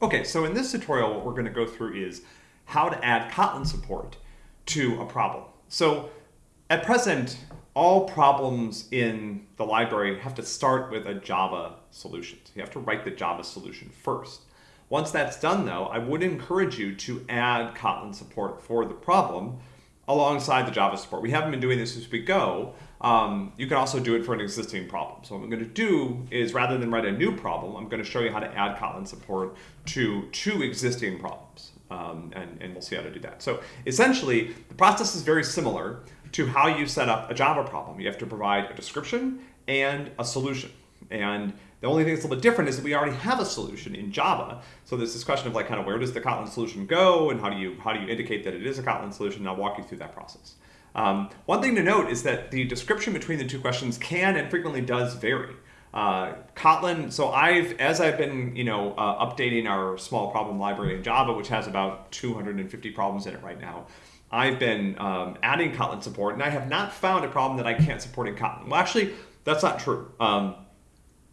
Okay, so in this tutorial, what we're going to go through is how to add Kotlin support to a problem. So at present, all problems in the library have to start with a Java solution. So you have to write the Java solution first. Once that's done though, I would encourage you to add Kotlin support for the problem alongside the Java support. We haven't been doing this as we go. Um, you can also do it for an existing problem. So what I'm going to do is rather than write a new problem, I'm going to show you how to add Kotlin support to two existing problems. Um, and, and we'll see how to do that. So essentially, the process is very similar to how you set up a Java problem. You have to provide a description and a solution. And the only thing that's a little bit different is that we already have a solution in Java. So there's this question of like kind of where does the Kotlin solution go and how do you how do you indicate that it is a Kotlin solution? And I'll walk you through that process. Um, one thing to note is that the description between the two questions can and frequently does vary. Uh, Kotlin, so I've, as I've been, you know, uh, updating our small problem library in Java, which has about 250 problems in it right now, I've been um, adding Kotlin support, and I have not found a problem that I can't support in Kotlin. Well, actually, that's not true. Um,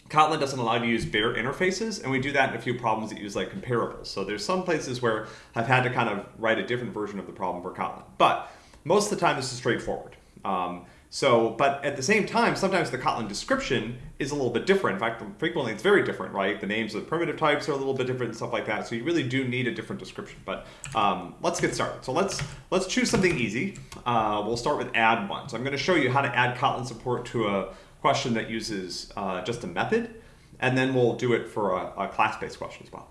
Kotlin doesn't allow you to use bare interfaces, and we do that in a few problems that use like comparables. So there's some places where I've had to kind of write a different version of the problem for Kotlin. But most of the time, this is straightforward. Um, so, but at the same time, sometimes the Kotlin description is a little bit different. In fact, frequently it's very different, right? The names of the primitive types are a little bit different and stuff like that. So you really do need a different description. But um, let's get started. So let's let's choose something easy. Uh, we'll start with add one. So I'm going to show you how to add Kotlin support to a question that uses uh, just a method, and then we'll do it for a, a class-based question as well.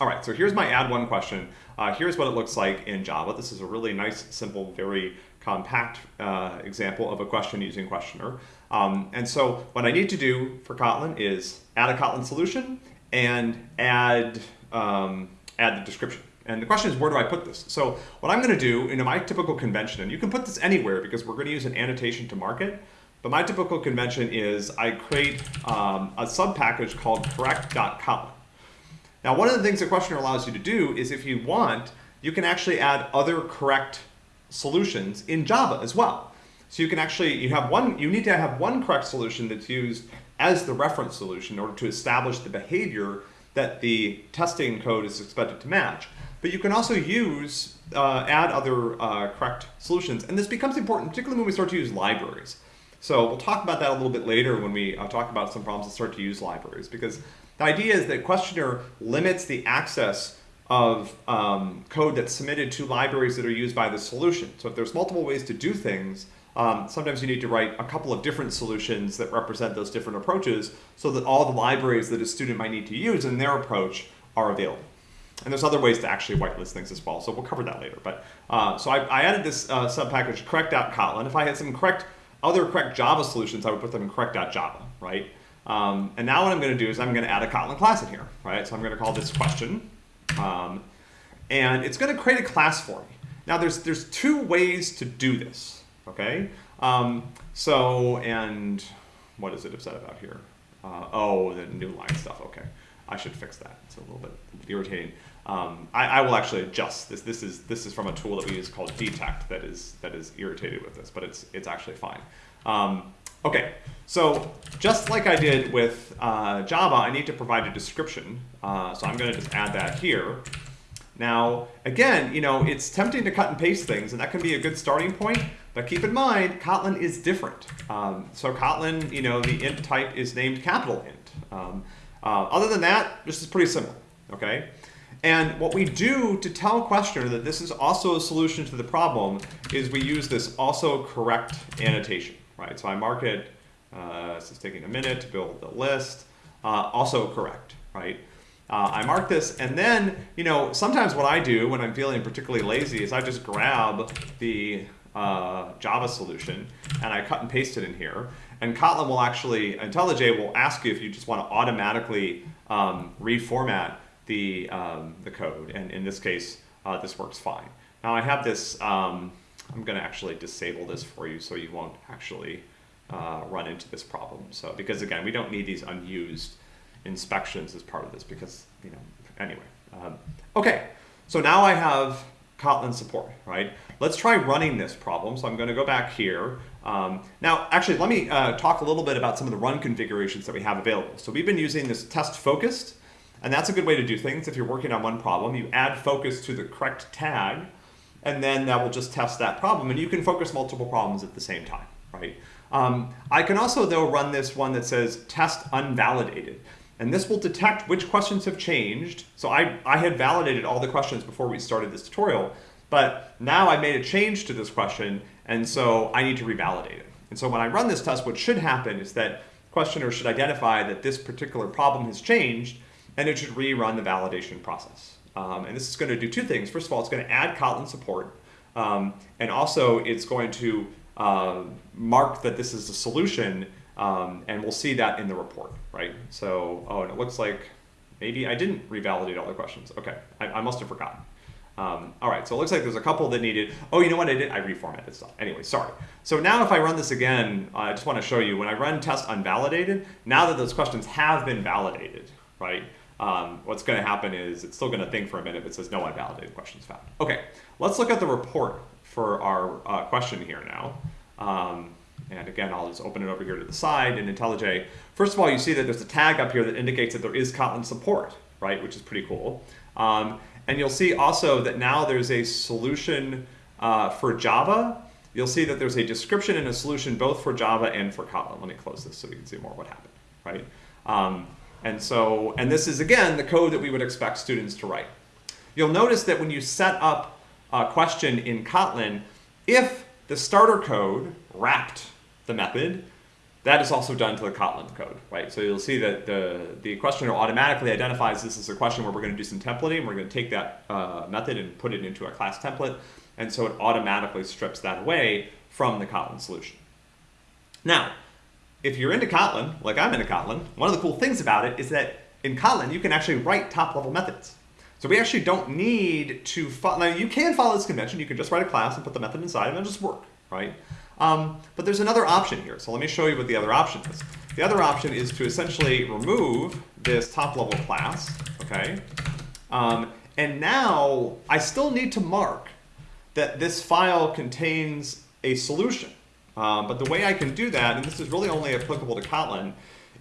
All right, so here's my add one question. Uh, here's what it looks like in Java. This is a really nice, simple, very compact uh, example of a question using questioner. Um, and so what I need to do for Kotlin is add a Kotlin solution and add, um, add the description. And the question is, where do I put this? So what I'm going to do, in my typical convention, and you can put this anywhere because we're going to use an annotation to mark it, but my typical convention is I create um, a sub-package called correct.kotlin. Now, one of the things that Questioner allows you to do is if you want, you can actually add other correct solutions in Java as well. So you can actually, you have one, you need to have one correct solution that's used as the reference solution in order to establish the behavior that the testing code is expected to match. But you can also use, uh, add other uh, correct solutions. And this becomes important, particularly when we start to use libraries. So we'll talk about that a little bit later when we uh, talk about some problems that start to use libraries because the idea is that questioner limits the access of um, code that's submitted to libraries that are used by the solution. So if there's multiple ways to do things, um, sometimes you need to write a couple of different solutions that represent those different approaches so that all the libraries that a student might need to use in their approach are available. And there's other ways to actually whitelist things as well, so we'll cover that later. But uh, So I, I, added this uh, subpackage correct.kotlin. If I had some correct other correct Java solutions, I would put them in correct.java, right? Um, and now what I'm going to do is I'm going to add a Kotlin class in here, right? So I'm going to call this question. Um, and it's going to create a class for me. Now there's, there's two ways to do this, okay? Um, so, and what is it upset about here? Uh, oh, the new line stuff, okay. I should fix that. It's a little bit irritating. Um, I, I, will actually adjust this. This is this is from a tool that we use called detekt that is that is irritated with this, but it's it's actually fine. Um, okay, so just like I did with uh, Java, I need to provide a description. Uh, so I'm going to just add that here. Now, again, you know, it's tempting to cut and paste things, and that can be a good starting point. But keep in mind, Kotlin is different. Um, so Kotlin, you know, the int type is named capital int. Um, uh, other than that, this is pretty simple, Okay. And what we do to tell a questioner that this is also a solution to the problem is we use this also correct annotation, right? So I mark it, uh, this is taking a minute to build the list, uh, also correct, right? Uh, I mark this, and then, you know, sometimes what I do when I'm feeling particularly lazy is I just grab the uh, Java solution and I cut and paste it in here. And Kotlin will actually, IntelliJ will ask you if you just want to automatically um, reformat the, um, the code. And in this case, uh, this works fine. Now I have this, um, I'm going to actually disable this for you so you won't actually uh, run into this problem. So because again, we don't need these unused inspections as part of this because, you know, anyway. Um, okay, so now I have Kotlin support, right? Let's try running this problem. So I'm going to go back here. Um, now, actually, let me uh, talk a little bit about some of the run configurations that we have available. So we've been using this test focused And that's a good way to do things. If you're working on one problem, you add focus to the correct tag, and then that will just test that problem. And you can focus multiple problems at the same time, right? Um, I can also, though, run this one that says test unvalidated. And this will detect which questions have changed. So I, I had validated all the questions before we started this tutorial, but now I made a change to this question, and so I need to revalidate it. And so when I run this test, what should happen is that questioner should identify that this particular problem has changed, and it should rerun the validation process. Um, and this is going to do two things. First of all, it's going to add Kotlin support, um, and also it's going to uh, mark that this is a solution um, and we'll see that in the report, right? So, oh, and it looks like maybe I didn't revalidate all the questions. Okay, I, I must have forgotten. Um, all right, so it looks like there's a couple that needed, oh, you know what I did? I reformatted stuff. Anyway, sorry. So now if I run this again, uh, I just want to show you, when I run test unvalidated, now that those questions have been validated, right? Um, what's going to happen is it's still going to think for a minute it says no unvalidated questions found. Okay, let's look at the report for our uh, question here now. Um, and again, I'll just open it over here to the side in IntelliJ. First of all, you see that there's a tag up here that indicates that there is Kotlin support, right, which is pretty cool. Um, and you'll see also that now there's a solution uh, for Java. You'll see that there's a description and a solution both for Java and for Kotlin. Let me close this so we can see more what happened, right? Um, and so, and this is again the code that we would expect students to write. You'll notice that when you set up a question in Kotlin, if the starter code wrapped the method, that is also done to the Kotlin code, right? So you'll see that the, the questioner automatically identifies this as a question where we're going to do some templating. We're going to take that uh, method and put it into a class template. And so it automatically strips that away from the Kotlin solution. Now, if you're into Kotlin, like I'm into Kotlin, one of the cool things about it is that in Kotlin, you can actually write top-level methods. So we actually don't need to follow, now you can follow this convention, you can just write a class and put the method inside and it'll just work, right? Um, but there's another option here, so let me show you what the other option is. The other option is to essentially remove this top level class, okay? Um, and now I still need to mark that this file contains a solution. Um, but the way I can do that, and this is really only applicable to Kotlin,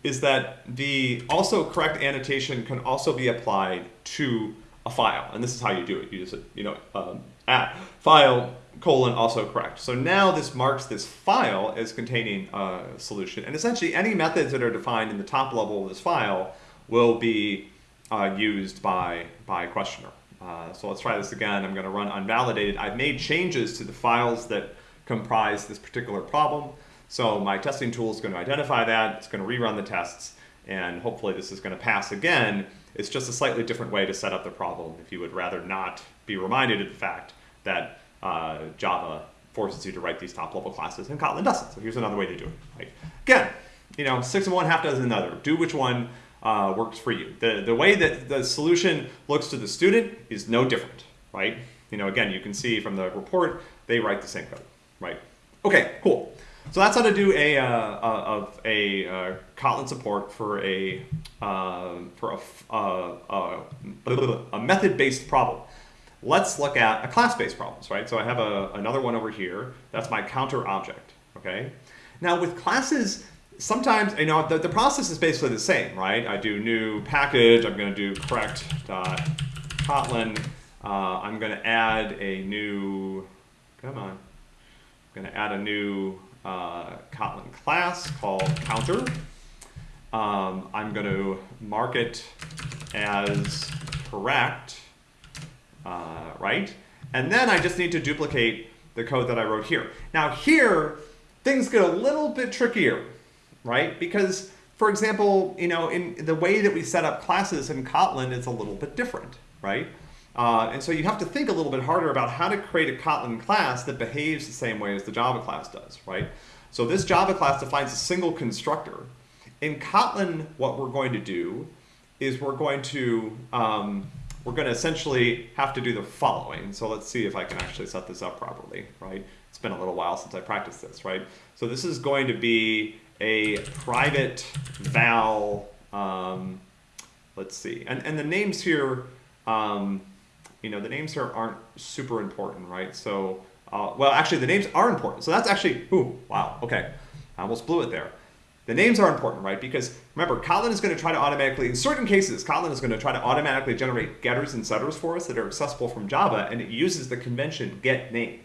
is that the also correct annotation can also be applied to a file. And this is how you do it. You just, you know, um, at file colon also correct. So now this marks this file as containing a solution. And essentially any methods that are defined in the top level of this file will be uh, used by, by questioner. Uh, so let's try this again. I'm going to run unvalidated. I've made changes to the files that comprise this particular problem. So my testing tool is going to identify that. It's going to rerun the tests. And hopefully this is going to pass again. It's just a slightly different way to set up the problem if you would rather not be reminded of the fact that uh, Java forces you to write these top level classes and Kotlin doesn't. So here's another way to do it. Right? Again, you know, six of one, half dozen another. Do which one uh, works for you. The, the way that the solution looks to the student is no different, right? You know, again, you can see from the report, they write the same code, right? Okay, cool. So that's how to do a, uh, a, a, uh, Kotlin support for a, uh, for a, uh, a, method-based problem. Let's look at a class-based problems, right? So I have a, another one over here. That's my counter object, okay? Now with classes, sometimes, you know, the, the process is basically the same, right? I do new package, I'm gonna do correct dot Kotlin. Uh, I'm gonna add a new, come on, I'm gonna add a new uh, Kotlin class called counter. Um, I'm gonna mark it as correct uh, right? And then I just need to duplicate the code that I wrote here. Now here, things get a little bit trickier, right? Because, for example, you know, in the way that we set up classes in Kotlin is a little bit different, right? Uh, and so you have to think a little bit harder about how to create a Kotlin class that behaves the same way as the Java class does, right? So this Java class defines a single constructor. In Kotlin, what we're going to do is we're going to um, we're going to essentially have to do the following. So let's see if I can actually set this up properly, right? It's been a little while since I practiced this, right? So this is going to be a private val, um, let's see, and, and the names here, um, you know, the names here aren't super important, right? So, uh, well, actually the names are important. So that's actually, ooh, wow, okay. I almost blew it there. the names are important, right? Because remember, Kotlin is going to try to automatically, in certain cases, Kotlin is going to try to automatically generate getters and setters for us that are accessible from Java, and it uses the convention get name.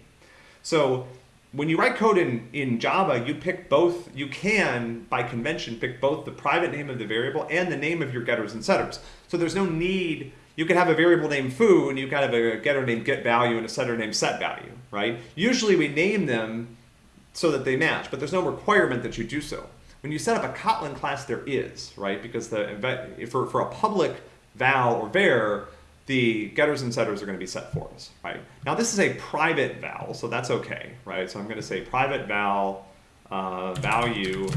So when you write code in, in Java, you pick both, you can, by convention, pick both the private name of the variable and the name of your getters and setters. So there's no need, you can have a variable named foo, and you can have a getter named get value and a setter named set value, right? Usually we name them so that they match, but there's no requirement that you do so. When you set up a Kotlin class, there is, right? Because the for, for a public val or var, the getters and setters are going to be set for us, right? Now this is a private val, so that's okay, right? So I'm going to say private val uh, value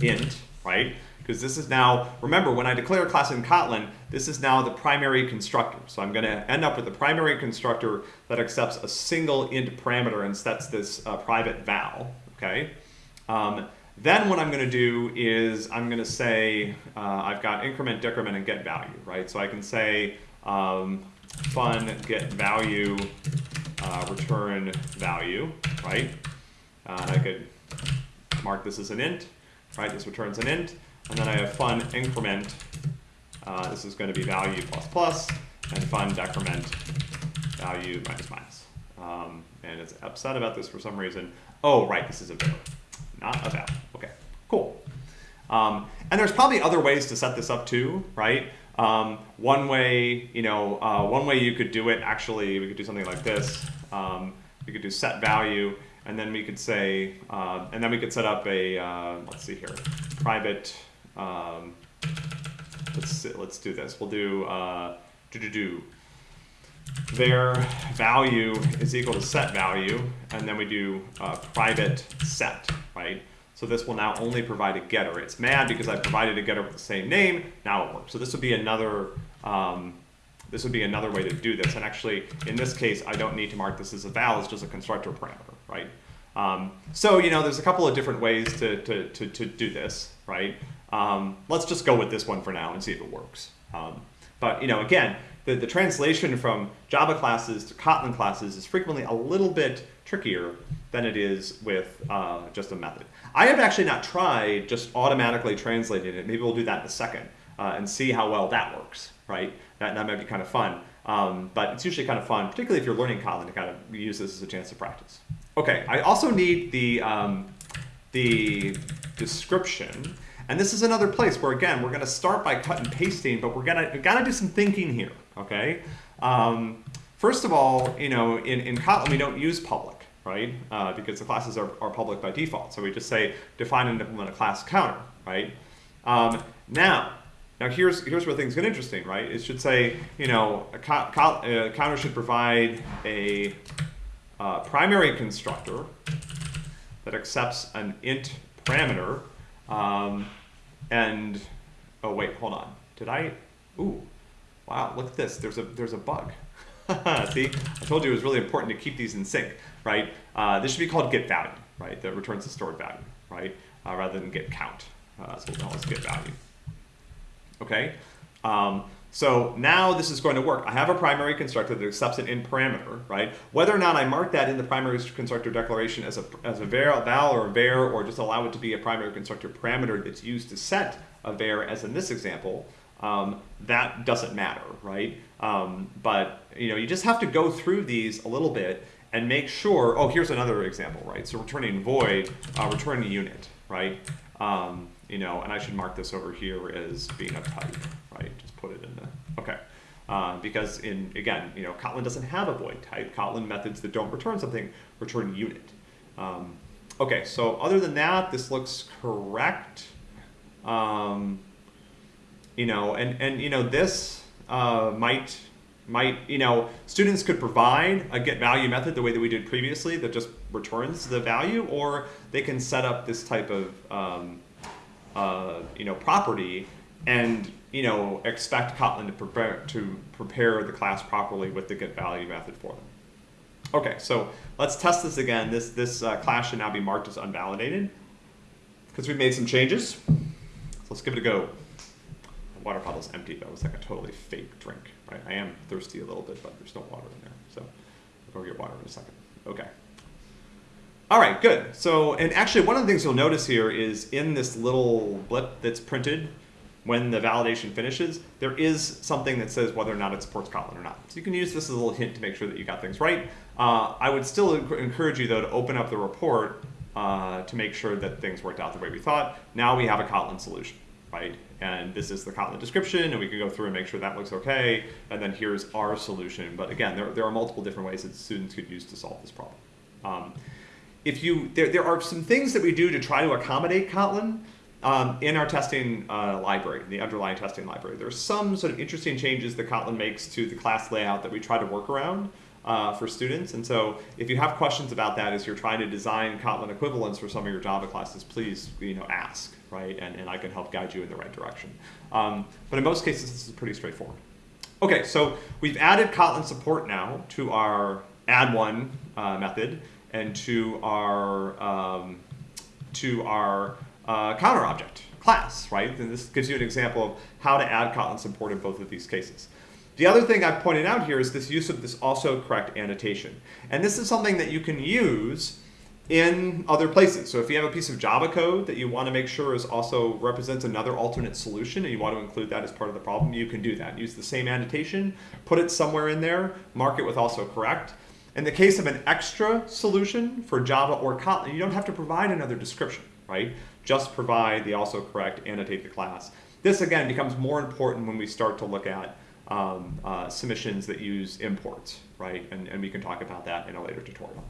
int, right? Because this is now, remember, when I declare a class in Kotlin, this is now the primary constructor. So I'm going to end up with a primary constructor that accepts a single int parameter and sets this uh, private val, okay? Um, then what I'm going to do is I'm going to say uh, I've got increment, decrement, and get value, right? So I can say um, fun get value uh, return value, right? Uh, I could mark this as an int, right? This returns an int, and then I have fun increment. Uh, this is going to be value plus plus, and fun decrement value minus minus. Um, and it's upset about this for some reason. Oh, right, this is a var not a val. Okay, cool. Um, and there's probably other ways to set this up too, right? Um, one way, you know, uh, one way you could do it, actually, we could do something like this. Um, we could do set value, and then we could say, uh, and then we could set up a, uh, let's see here, private, um, let's, let's do this. We'll do, uh, do, do, do, their value is equal to set value, and then we do uh, private set, right? So this will now only provide a getter. It's mad because I provided a getter with the same name. Now it works. So this would be another um, this would be another way to do this. And actually, in this case, I don't need to mark this as a val. It's just a constructor parameter, right? Um, so you know, there's a couple of different ways to to to, to do this, right? Um, let's just go with this one for now and see if it works. Um, but you know, again, the, the translation from Java classes to Kotlin classes is frequently a little bit trickier than it is with uh, just a method. I have actually not tried just automatically translating it. Maybe we'll do that in a second uh, and see how well that works, right? That, that might be kind of fun. Um, but it's usually kind of fun, particularly if you're learning Kotlin, to kind of use this as a chance to practice. Okay, I also need the, um, the description. And this is another place where, again, we're going to start by cut and pasting, but we're going to got to do some thinking here, okay? Um, first of all, you know, in, in Kotlin, we don't use public, right? Uh, because the classes are, are public by default. So we just say define and implement a class counter, right? Um, now, now here's, here's where things get interesting, right? It should say, you know, a, co a counter should provide a uh, primary constructor that accepts an int parameter um, and, oh wait, hold on. Did I, ooh, wow, look at this. There's a, there's a bug. See, I told you it was really important to keep these in sync, right? Uh, this should be called get value, right? That returns the stored value, right? Uh, rather than get count. Uh, so we'll call this get value. Okay. Um, so now this is going to work. I have a primary constructor that accepts an in parameter, right? Whether or not I mark that in the primary constructor declaration as a, as a var, val or a var, or just allow it to be a primary constructor parameter that's used to set a var, as in this example, um, that doesn't matter, right? Um, but you know, you just have to go through these a little bit and make sure, oh, here's another example, right? So returning void, uh, returning unit, right? Um, you know, and I should mark this over here as being a type, right? Just put it in the, okay. Uh, because in, again, you know, Kotlin doesn't have a void type. Kotlin methods that don't return something return unit. Um, okay, so other than that, this looks correct. Um, you know, and, and you know, this uh, might, might, you know, students could provide a get value method the way that we did previously that just returns the value, or they can set up this type of, um, uh, you know, property and you know expect Kotlin to prepare to prepare the class properly with the get value method for them. Okay, so let's test this again. This this uh, class should now be marked as unvalidated because we've made some changes. So let's give it a go. The water bottle's empty though. It's like a totally fake drink, right? I am thirsty a little bit, but there's no water in there. So I'll go get water in a second. Okay. All right, good. So, and actually, one of the things you'll notice here is in this little blip that's printed when the validation finishes, there is something that says whether or not it supports Kotlin or not. So you can use this as a little hint to make sure that you got things right. Uh, I would still encourage you, though, to open up the report uh, to make sure that things worked out the way we thought. Now we have a Kotlin solution, right? And this is the Kotlin description, and we can go through and make sure that looks okay. And then here's our solution. But again, there, there are multiple different ways that students could use to solve this problem. Um, if you, there, there are some things that we do to try to accommodate Kotlin um, in our testing uh, library, the underlying testing library. There's some sort of interesting changes that Kotlin makes to the class layout that we try to work around uh, for students. And so if you have questions about that as you're trying to design Kotlin equivalents for some of your Java classes, please you know, ask, right? And, and I can help guide you in the right direction. Um, but in most cases, this is pretty straightforward. Okay, so we've added Kotlin support now to our add one uh, method and to our um, to our uh, counter object class, right? And this gives you an example of how to add Kotlin support in both of these cases. The other thing I've pointed out here is this use of this also correct annotation. And this is something that you can use in other places. So if you have a piece of Java code that you want to make sure is also represents another alternate solution and you want to include that as part of the problem, you can do that. Use the same annotation, put it somewhere in there, mark it with also correct. In the case of an extra solution for Java or Kotlin, you don't have to provide another description, right? Just provide the also correct, annotate the class. This again becomes more important when we start to look at um, uh, submissions that use imports, right? And, and we can talk about that in a later tutorial.